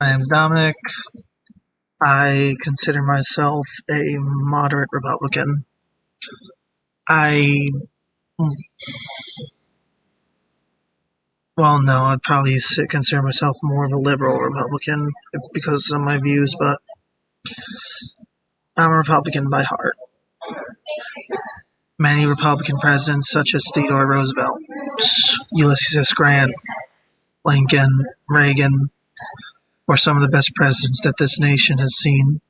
My name's Dominic. I consider myself a moderate Republican. I. Well, no, I'd probably consider myself more of a liberal Republican if, because of my views, but I'm a Republican by heart. Many Republican presidents, such as Theodore Roosevelt, Ulysses S. Grant, Lincoln, Reagan, were some of the best presidents that this nation has seen.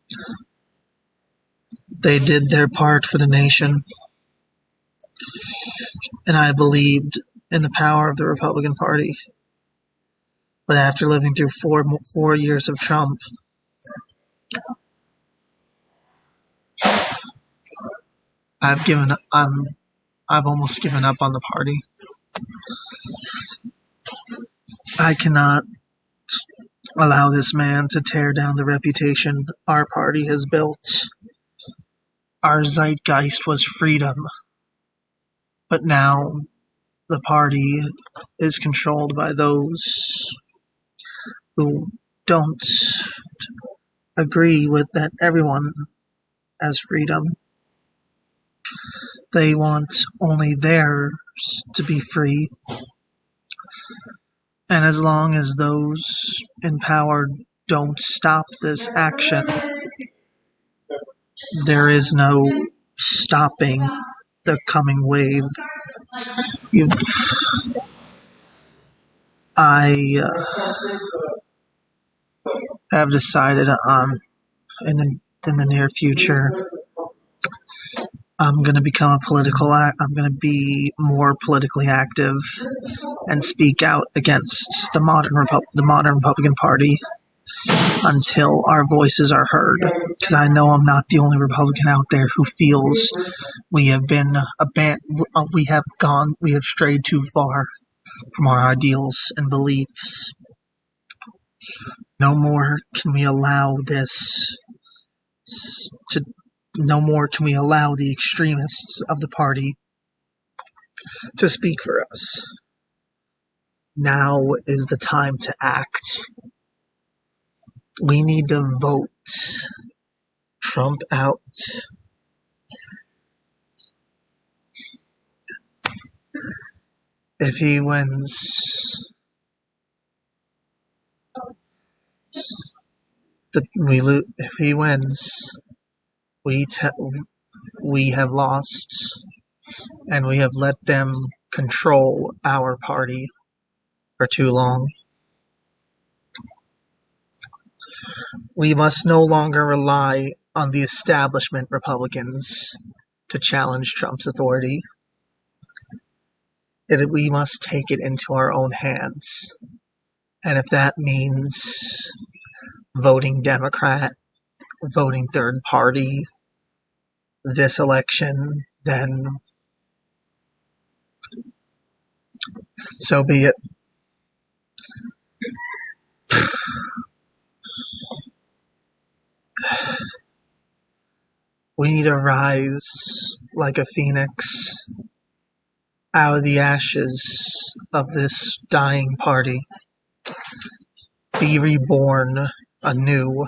They did their part for the nation, and I believed in the power of the Republican Party. But after living through four four years of Trump, I've given I'm I've almost given up on the party. I cannot allow this man to tear down the reputation our party has built. Our zeitgeist was freedom, but now the party is controlled by those who don't agree with that everyone has freedom. They want only theirs to be free. And as long as those in power don't stop this action, there is no stopping the coming wave. You've, I uh, have decided um, in the in the near future I'm going to become a political. I'm going to be more politically active and speak out against the modern Repu- the modern Republican Party until our voices are heard. Because I know I'm not the only Republican out there who feels we have been abandoned. Uh, we have gone. We have strayed too far from our ideals and beliefs. No more can we allow this to no more can we allow the extremists of the party to speak for us. Now is the time to act. We need to vote Trump out. If he wins, the, we lo- if he wins, we we have lost and we have let them control our party for too long. We must no longer rely on the establishment Republicans to challenge Trump's authority. It, we must take it into our own hands. And if that means voting Democrat, voting third party this election, then so be it. We need to rise like a phoenix out of the ashes of this dying party. Be reborn anew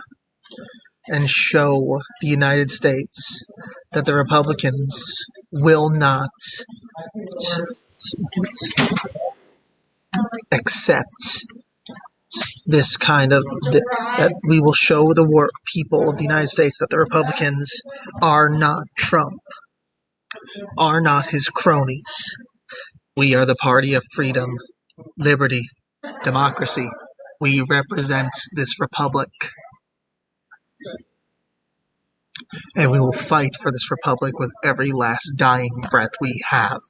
and show the United States that the Republicans will not accept this kind of that we will show the war, people of the United States that the Republicans are not Trump, are not his cronies. We are the party of freedom, liberty, democracy. We represent this republic. And we will fight for this republic with every last dying breath we have.